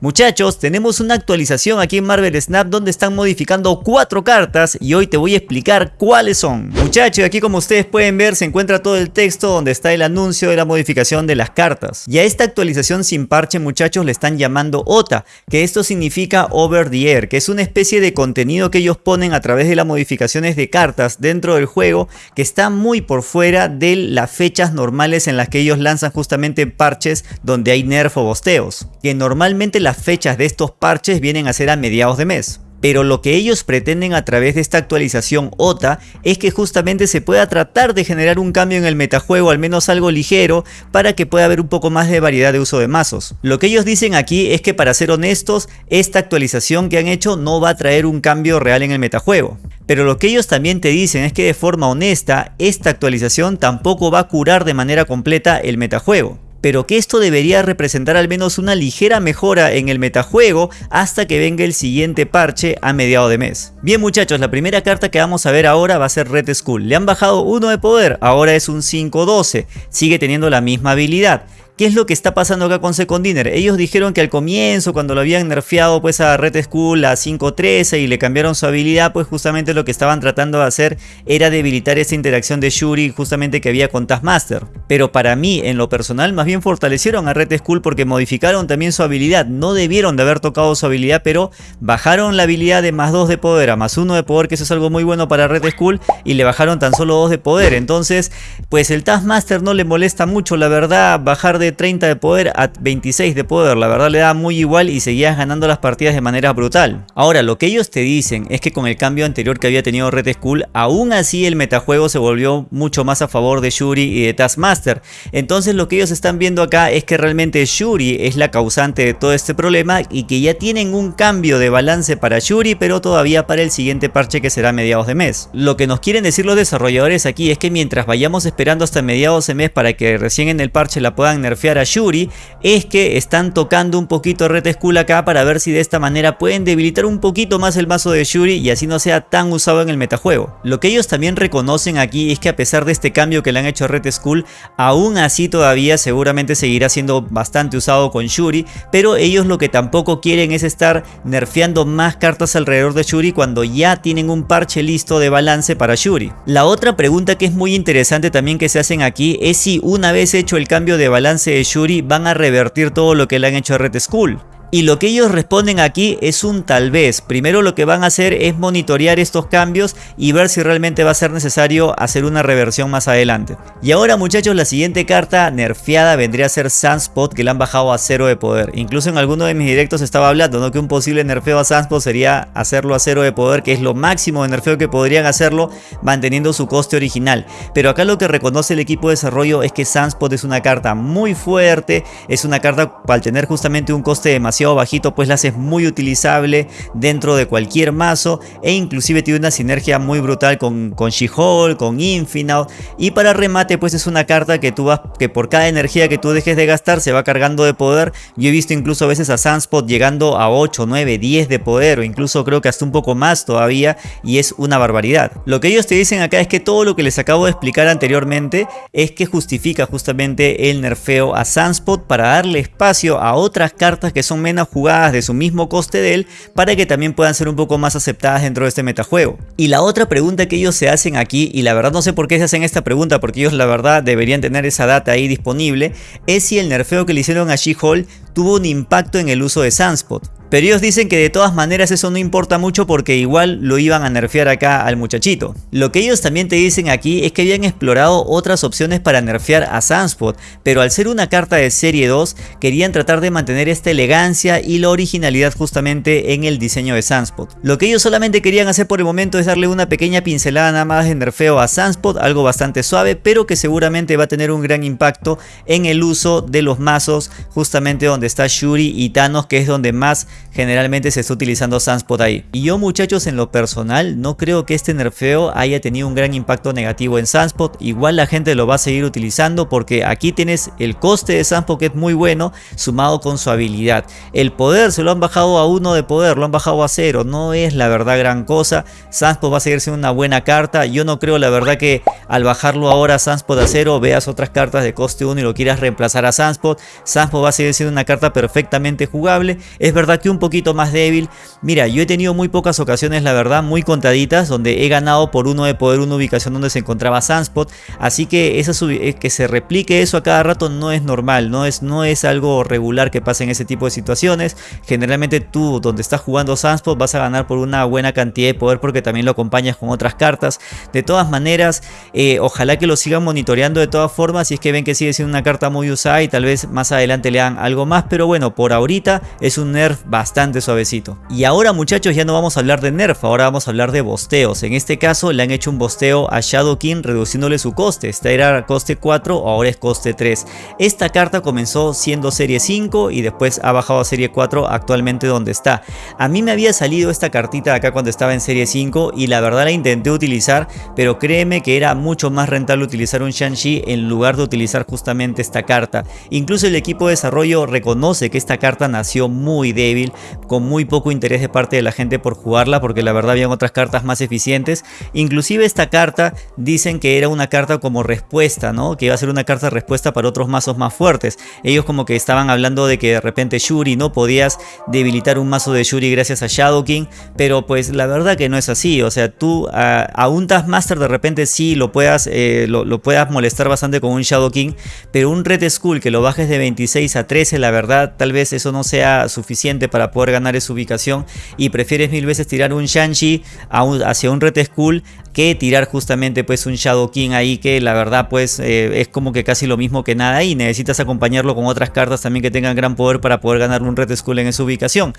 Muchachos, tenemos una actualización aquí en Marvel Snap donde están modificando cuatro cartas y hoy te voy a explicar cuáles son. Muchachos, aquí como ustedes pueden ver se encuentra todo el texto donde está el anuncio de la modificación de las cartas. Y a esta actualización sin parche muchachos le están llamando OTA, que esto significa Over the Air, que es una especie de contenido que ellos ponen a través de las modificaciones de cartas dentro del juego que está muy por fuera de las fechas normales en las que ellos lanzan justamente parches donde hay nerf o bosteos. Que normalmente las fechas de estos parches vienen a ser a mediados de mes. Pero lo que ellos pretenden a través de esta actualización OTA es que justamente se pueda tratar de generar un cambio en el metajuego, al menos algo ligero, para que pueda haber un poco más de variedad de uso de mazos. Lo que ellos dicen aquí es que para ser honestos, esta actualización que han hecho no va a traer un cambio real en el metajuego. Pero lo que ellos también te dicen es que de forma honesta, esta actualización tampoco va a curar de manera completa el metajuego pero que esto debería representar al menos una ligera mejora en el metajuego hasta que venga el siguiente parche a mediado de mes. Bien muchachos, la primera carta que vamos a ver ahora va a ser Red Skull. Le han bajado uno de poder, ahora es un 5-12, sigue teniendo la misma habilidad. ¿Qué es lo que está pasando acá con Second Dinner? Ellos dijeron que al comienzo, cuando lo habían nerfeado pues a Red Skull a 5.13 y le cambiaron su habilidad, pues justamente lo que estaban tratando de hacer era debilitar esa interacción de Shuri justamente que había con Taskmaster. Pero para mí, en lo personal, más bien fortalecieron a Red Skull porque modificaron también su habilidad. No debieron de haber tocado su habilidad, pero bajaron la habilidad de más 2 de poder a más 1 de poder, que eso es algo muy bueno para Red Skull, y le bajaron tan solo 2 de poder. Entonces, pues el Taskmaster no le molesta mucho, la verdad, bajar de 30 de poder a 26 de poder. La verdad le da muy igual y seguías ganando las partidas de manera brutal. Ahora, lo que ellos te dicen es que con el cambio anterior que había tenido Red Skull, aún así el metajuego se volvió mucho más a favor de Shuri y de Taskmaster. Entonces lo que ellos están viendo acá es que realmente Shuri es la causante de todo este problema y que ya tienen un cambio de balance para Shuri, pero todavía para el siguiente parche que será mediados de mes. Lo que nos quieren decir los desarrolladores aquí es que mientras vayamos esperando hasta mediados de mes para que recién en el parche la puedan nerfear a Yuri es que están tocando un poquito Red Skull acá para ver si de esta manera pueden debilitar un poquito más el mazo de Yuri y así no sea tan usado en el metajuego. Lo que ellos también reconocen aquí es que a pesar de este cambio que le han hecho a Red Skull, aún así todavía seguramente seguirá siendo bastante usado con Yuri, pero ellos lo que tampoco quieren es estar nerfeando más cartas alrededor de Yuri cuando ya tienen un parche listo de balance para Yuri. La otra pregunta que es muy interesante también que se hacen aquí es si una vez hecho el cambio de balance Shuri van a revertir todo lo que le han hecho a Red Skull. Y lo que ellos responden aquí es un tal vez. Primero lo que van a hacer es monitorear estos cambios y ver si realmente va a ser necesario hacer una reversión más adelante. Y ahora muchachos la siguiente carta nerfeada vendría a ser Sunspot que le han bajado a cero de poder. Incluso en alguno de mis directos estaba hablando ¿no? que un posible nerfeo a Sunspot sería hacerlo a cero de poder que es lo máximo de nerfeo que podrían hacerlo manteniendo su coste original. Pero acá lo que reconoce el equipo de desarrollo es que Sunspot es una carta muy fuerte, es una carta al tener justamente un coste demasiado bajito pues la hace muy utilizable dentro de cualquier mazo e inclusive tiene una sinergia muy brutal con, con She-Hulk, con Infinite. Y para remate pues es una carta que tú vas que por cada energía que tú dejes de gastar se va cargando de poder. Yo he visto incluso a veces a Sunspot llegando a 8, 9, 10 de poder o incluso creo que hasta un poco más todavía y es una barbaridad. Lo que ellos te dicen acá es que todo lo que les acabo de explicar anteriormente es que justifica justamente el nerfeo a Sunspot para darle espacio a otras cartas que son jugadas de su mismo coste de él para que también puedan ser un poco más aceptadas dentro de este metajuego. Y la otra pregunta que ellos se hacen aquí, y la verdad no sé por qué se hacen esta pregunta, porque ellos la verdad deberían tener esa data ahí disponible, es si el nerfeo que le hicieron a She-Hulk tuvo un impacto en el uso de Sunspot. Pero ellos dicen que de todas maneras eso no importa mucho porque igual lo iban a nerfear acá al muchachito. Lo que ellos también te dicen aquí es que habían explorado otras opciones para nerfear a Sunspot, pero al ser una carta de serie 2 querían tratar de mantener esta elegancia y la originalidad justamente en el diseño de Sunspot. Lo que ellos solamente querían hacer por el momento es darle una pequeña pincelada nada más de nerfeo a Sunspot, algo bastante suave pero que seguramente va a tener un gran impacto en el uso de los mazos justamente donde está Shuri y Thanos que es donde más generalmente se está utilizando Sunspot ahí. Y yo muchachos en lo personal no creo que este nerfeo haya tenido un gran impacto negativo en Sunspot. Igual la gente lo va a seguir utilizando porque aquí tienes el coste de Sunspot que es muy bueno sumado con su habilidad. El poder se lo han bajado a uno de poder, lo han bajado a cero. No es la verdad gran cosa. Sunspot va a seguir siendo una buena carta. Yo no creo la verdad que al bajarlo ahora a Sunspot a cero veas otras cartas de coste 1 y lo quieras reemplazar a Sunspot. Sunspot va a seguir siendo una carta perfectamente jugable. Es verdad que un poquito más débil. Mira, yo he tenido muy pocas ocasiones, la verdad, muy contaditas, donde he ganado por uno de poder una ubicación donde se encontraba Sunspot. Así que esa eh, que se replique eso a cada rato no es normal, no es, no es algo regular que pase en ese tipo de situaciones. Generalmente tú, donde estás jugando Sunspot, vas a ganar por una buena cantidad de poder porque también lo acompañas con otras cartas. De todas maneras, eh, ojalá que lo sigan monitoreando de todas formas si es que ven que sigue siendo una carta muy usada y tal vez más adelante le dan algo más. Pero bueno, por ahorita es un nerf bastante suavecito. Y ahora muchachos ya no vamos a hablar de nerf, ahora vamos a hablar de bosteos. En este caso le han hecho un bosteo a Shadow King reduciéndole su coste. Esta era coste 4, ahora es coste 3. Esta carta comenzó siendo serie 5 y después ha bajado a serie 4 actualmente donde está. A mí me había salido esta cartita acá cuando estaba en serie 5 y la verdad la intenté utilizar, pero créeme que era mucho más rentable utilizar un Shang-Chi en lugar de utilizar justamente esta carta. Incluso el equipo de desarrollo reconoce que esta carta nació muy débil, con muy poco interés de parte de la gente por jugarla, porque la verdad habían otras cartas más eficientes. Inclusive esta carta dicen que era una carta como respuesta, ¿no? Que iba a ser una carta respuesta para otros mazos más fuertes. Ellos como que estaban hablando de que de repente Shuri, ¿no? Podías debilitar un mazo de Shuri gracias a Shadow King, pero pues la verdad que no es así. O sea, tú a, un Taskmaster de repente sí lo puedas, eh, lo, puedas molestar bastante con un Shadow King, pero un Red Skull que lo bajes de 26 a 13, la verdad tal vez eso no sea suficiente para poder ganar esa ubicación y prefieres mil veces tirar un Shang-Chi hacia un Red Skull que tirar justamente pues un Shadow King ahí que la verdad pues eh, es como que casi lo mismo que nada y necesitas acompañarlo con otras cartas también que tengan gran poder para poder ganar un Red Skull en esa ubicación.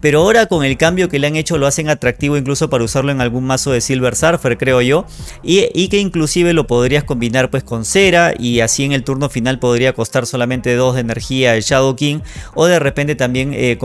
Pero ahora con el cambio que le han hecho lo hacen atractivo incluso para usarlo en algún mazo de Silver Surfer creo yo y, que inclusive lo podrías combinar pues con cera y así en el turno final podría costar solamente 2 de energía el Shadow King o de repente también eh,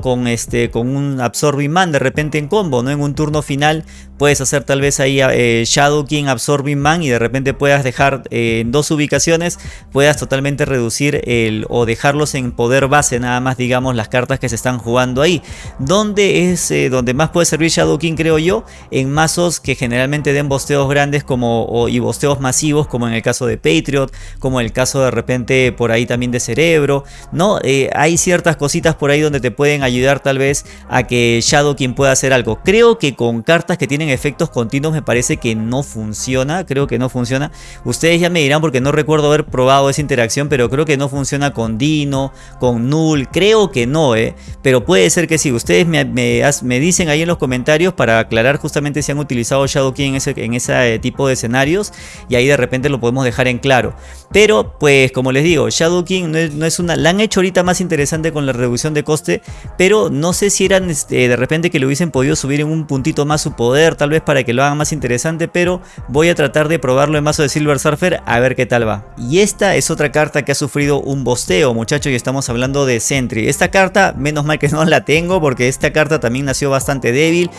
con, este, con un Absorbing Man de repente en combo, ¿no? En un turno final puedes hacer tal vez ahí eh, Shadow King Absorbing Man y de repente puedas dejar eh, en dos ubicaciones, puedas totalmente reducir el o dejarlos en poder base nada más digamos las cartas que se están jugando ahí. Donde es donde más puede servir Shadow King creo yo, en mazos que generalmente den bosteos grandes como y bosteos masivos como en el caso de Patriot, como el caso de repente por ahí también de Cerebro, ¿no? hay ciertas cositas por ahí donde te pueden ayudar tal vez a que Shadow King pueda hacer algo. Creo que con cartas que tienen efectos continuos me parece que no funciona, creo que no funciona. Ustedes ya me dirán porque no recuerdo haber probado esa interacción, pero creo que no funciona con Dino, con Null, creo que no, ¿eh? Pero puede ser que sí, ustedes me, dicen ahí en los comentarios para aclarar justamente si han utilizado Shadow King en ese, ese tipo de escenarios y ahí de repente lo podemos dejar en claro. Pero pues como les digo, Shadow King no es una... La han hecho ahorita más interesante con la reducción de coste, pero no sé si eran este, de repente que le hubiesen podido subir en un puntito más su poder, tal vez para que lo hagan más interesante, pero voy a tratar de probarlo en mazo de Silver Surfer a ver qué tal va. Y esta es otra carta que ha sufrido un bosteo, muchachos, y estamos hablando de Sentry. Esta carta, menos mal que no la tengo, porque esta carta también nació bastante débil.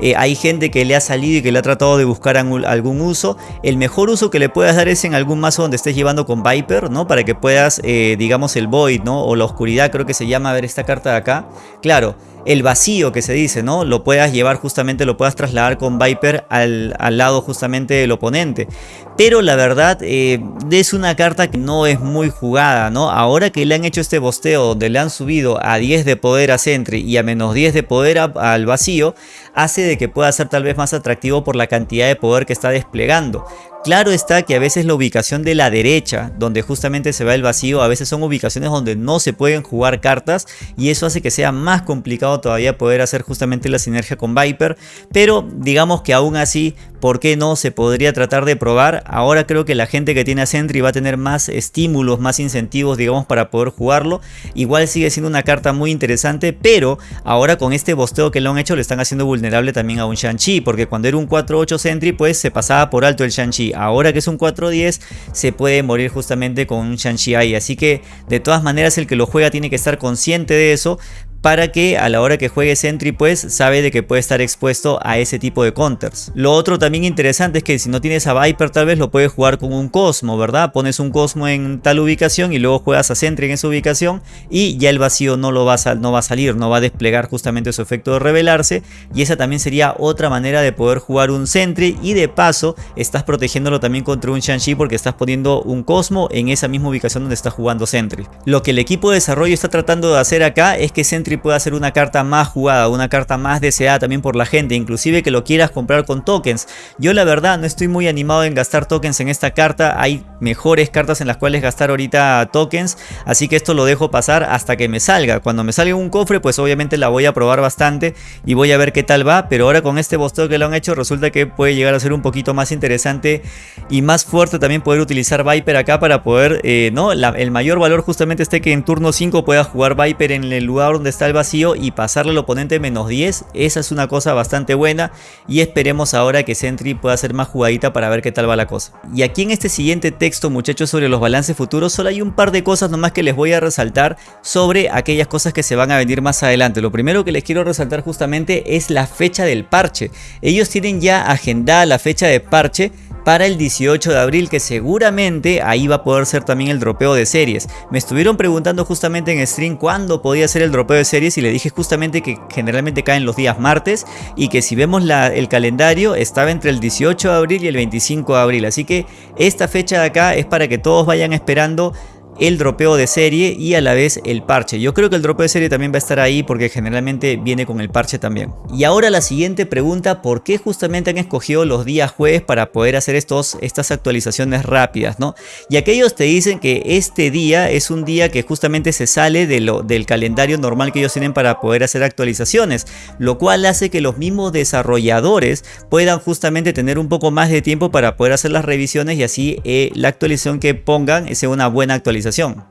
Eh, hay gente que le ha salido y que le ha tratado de buscar algún uso. El mejor uso que le puedas dar es en algún mazo donde estés llevando con Viper, ¿no? Para que puedas, eh, digamos, el Void, ¿no? O la oscuridad, creo que se llama, a ver esta carta de acá. Claro, el vacío que se dice, ¿no? Lo puedas llevar justamente, lo puedas trasladar con Viper al, lado justamente del oponente. Pero la verdad eh, es una carta que no es muy jugada, ¿no? Ahora que le han hecho este bosteo donde le han subido a 10 de poder a Sentry y a menos 10 de poder al vacío, hace de que pueda ser tal vez más atractivo por la cantidad de poder que está desplegando. Claro está que a veces la ubicación de la derecha, donde justamente se va el vacío, a veces son ubicaciones donde no se pueden jugar cartas y eso hace que sea más complicado todavía poder hacer justamente la sinergia con Viper, pero digamos que aún así, ¿por qué no se podría tratar de probar? Ahora creo que la gente que tiene a Sentry va a tener más estímulos, más incentivos, digamos, para poder jugarlo. Igual sigue siendo una carta muy interesante, pero ahora con este bosteo que lo han hecho le están haciendo vulnerable también a un Shang-Chi, porque cuando era un 4-8 Sentry, pues se pasaba por alto el Shang-Chi ahora que es un 4-10 se puede morir justamente con un Shang-Chi ahí. Así que de todas maneras el que lo juega tiene que estar consciente de eso para que a la hora que juegue Sentry pues sabe de que puede estar expuesto a ese tipo de counters. Lo otro también interesante es que si no tienes a Viper tal vez lo puedes jugar con un Cosmo, ¿verdad? Pones un Cosmo en tal ubicación y luego juegas a Sentry en esa ubicación y ya el vacío no, lo va a, no va a salir, no va a desplegar justamente su efecto de revelarse y esa también sería otra manera de poder jugar un Sentry y de paso estás protegiéndolo también contra un Shang-Chi porque estás poniendo un Cosmo en esa misma ubicación donde está jugando Sentry. Lo que el equipo de desarrollo está tratando de hacer acá es que Sentry pueda ser una carta más jugada, una carta más deseada también por la gente, inclusive que lo quieras comprar con tokens. Yo la verdad no estoy muy animado en gastar tokens en esta carta, hay mejores cartas en las cuales gastar ahorita tokens, así que esto lo dejo pasar hasta que me salga. Cuando me salga un cofre pues obviamente la voy a probar bastante y voy a ver qué tal va, pero ahora con este bosteo que lo han hecho resulta que puede llegar a ser un poquito más interesante y más fuerte también poder utilizar Viper acá para poder, eh, ¿no? el mayor valor justamente esté que en turno 5 pueda jugar Viper en el lugar donde está vacío y pasarle al oponente menos 10, esa es una cosa bastante buena y esperemos ahora que Sentry pueda ser más jugadita para ver qué tal va la cosa. Y aquí en este siguiente texto muchachos sobre los balances futuros solo hay un par de cosas nomás que les voy a resaltar sobre aquellas cosas que se van a venir más adelante. Lo primero que les quiero resaltar justamente es la fecha del parche. Ellos tienen ya agendada la fecha de parche para el 18 de abril que seguramente ahí va a poder ser también el dropeo de series. Me estuvieron preguntando justamente en stream cuándo podía ser el dropeo de series y le dije justamente que generalmente caen los días martes y que si vemos el calendario estaba entre el 18 de abril y el 25 de abril. Así que esta fecha de acá es para que todos vayan esperando el dropeo de serie y a la vez el parche. Yo creo que el dropeo de serie también va a estar ahí porque generalmente viene con el parche también. Y ahora la siguiente pregunta, ¿por qué justamente han escogido los días jueves para poder hacer estos, estas actualizaciones rápidas? ¿no? Y aquellos te dicen que este día es un día que justamente se sale de lo, del calendario normal que ellos tienen para poder hacer actualizaciones, lo cual hace que los mismos desarrolladores puedan justamente tener un poco más de tiempo para poder hacer las revisiones y así eh, la actualización que pongan sea una buena actualización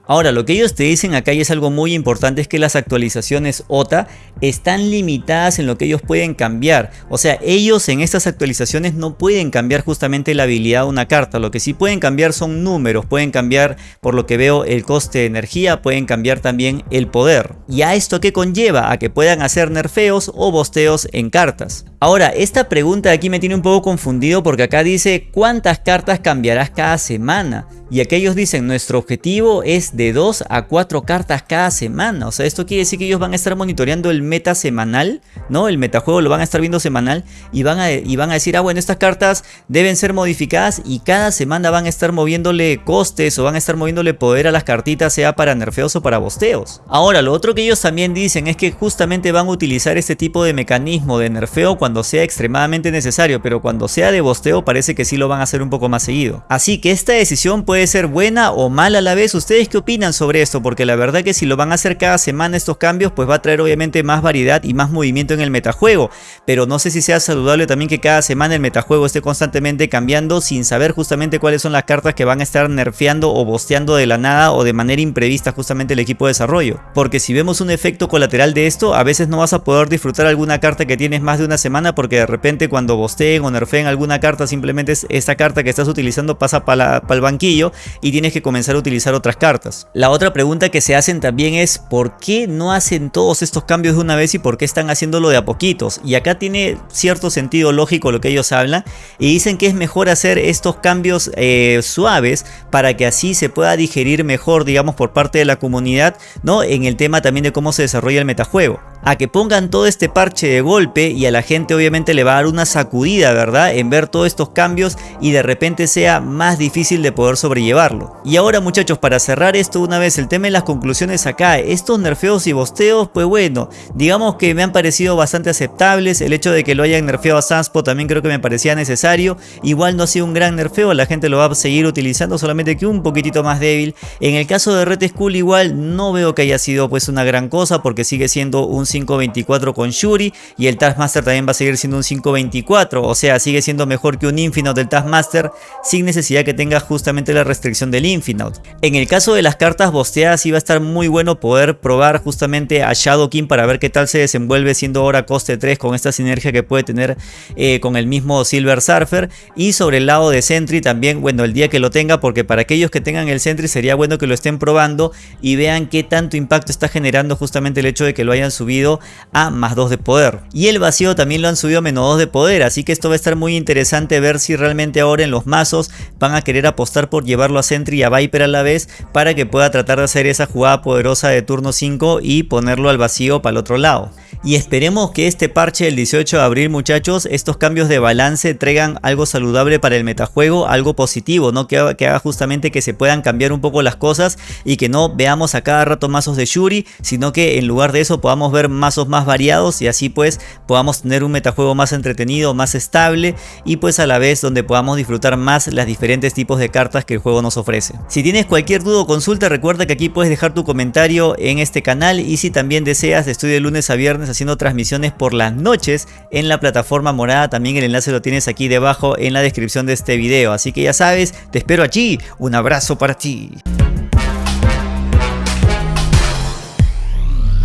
Ahora, lo que ellos te dicen acá y es algo muy importante es que las actualizaciones OTA están limitadas en lo que ellos pueden cambiar. O sea, ellos en estas actualizaciones no pueden cambiar justamente la habilidad de una carta. Lo que sí pueden cambiar son números, pueden cambiar por lo que veo el coste de energía, pueden cambiar también el poder. ¿Y a esto que conlleva? A que puedan hacer nerfeos o bosteos en cartas. Ahora, esta pregunta de aquí me tiene un poco confundido porque acá dice ¿cuántas cartas cambiarás cada semana? Y aquellos dicen nuestro objetivo es de 2 a 4 cartas cada semana. O sea, esto quiere decir que ellos van a estar monitoreando el meta semanal, ¿no? El metajuego lo van a estar viendo semanal y van a, y van a decir, ah, bueno, estas cartas deben ser modificadas y cada semana van a estar moviéndole costes o van a estar moviéndole poder a las cartitas, sea para nerfeos o para bosteos. Ahora, lo otro que ellos también dicen es que justamente van a utilizar este tipo de mecanismo de nerfeo cuando sea extremadamente necesario, pero cuando sea de bosteo parece que sí lo van a hacer un poco más seguido. Así que esta decisión puede ser buena o mala a la vez. ¿Ustedes qué opinan sobre esto? Porque la verdad que si lo van a hacer cada semana estos cambios, pues va a traer obviamente más variedad y más movimiento en el metajuego. Pero no sé si sea saludable también que cada semana el metajuego esté constantemente cambiando sin saber justamente cuáles son las cartas que van a estar nerfeando o bosteando de la nada o de manera imprevista justamente el equipo de desarrollo. Porque si vemos un efecto colateral de esto, a veces no vas a poder disfrutar alguna carta que tienes más de una semana porque de repente cuando bosteen o nerfeen alguna carta simplemente esta carta que estás utilizando pasa para el banquillo y tienes que comenzar a utilizar otras cartas. La otra pregunta que se hacen también es ¿por qué no hacen todos estos cambios de una vez y por qué están haciéndolo de a poquitos? Y acá tiene cierto sentido lógico lo que ellos hablan y dicen que es mejor hacer estos cambios eh, suaves para que así se pueda digerir mejor digamos por parte de la comunidad ¿no? en el tema también de cómo se desarrolla el metajuego a que pongan todo este parche de golpe y a la gente obviamente le va a dar una sacudida, ¿verdad? En ver todos estos cambios y de repente sea más difícil de poder sobrellevarlo. Y ahora muchachos, para cerrar esto una vez, el tema de las conclusiones acá, estos nerfeos y bosteos, pues bueno, digamos que me han parecido bastante aceptables, el hecho de que lo hayan nerfeado a Sanspo también creo que me parecía necesario, igual no ha sido un gran nerfeo, la gente lo va a seguir utilizando, solamente que un poquitito más débil. En el caso de Red Skull igual no veo que haya sido pues una gran cosa porque sigue siendo un 5.24 con Shuri y el Taskmaster también va a seguir siendo un 5.24, o sea, sigue siendo mejor que un Infinite del Taskmaster sin necesidad que tenga justamente la restricción del Infinite. En el caso de las cartas bosteadas iba a estar muy bueno poder probar justamente a Shadow King para ver qué tal se desenvuelve siendo ahora coste 3 con esta sinergia que puede tener eh, con el mismo Silver Surfer y sobre el lado de Sentry también, bueno, el día que lo tenga porque para aquellos que tengan el Sentry sería bueno que lo estén probando y vean qué tanto impacto está generando justamente el hecho de que lo hayan subido a más 2 de poder. Y el vacío también lo han subido a menos 2 de poder, así que esto va a estar muy interesante ver si realmente ahora en los mazos van a querer apostar por llevarlo a Sentry y a Viper a la vez para que pueda tratar de hacer esa jugada poderosa de turno 5 y ponerlo al vacío para el otro lado. Y esperemos que este parche del 18 de abril muchachos, estos cambios de balance traigan algo saludable para el metajuego, algo positivo, ¿no? Que, haga justamente que se puedan cambiar un poco las cosas y que no veamos a cada rato mazos de Shuri, sino que en lugar de eso podamos ver mazos más variados y así pues podamos tener un metajuego más entretenido, más estable y pues a la vez donde podamos disfrutar más las diferentes tipos de cartas que el juego nos ofrece. Si tienes cualquier duda o consulta recuerda que aquí puedes dejar tu comentario en este canal y si también deseas estoy de lunes a viernes haciendo transmisiones por las noches en la plataforma morada. También el enlace lo tienes aquí debajo en la descripción de este video. Así que ya sabes, te espero allí. Un abrazo para ti.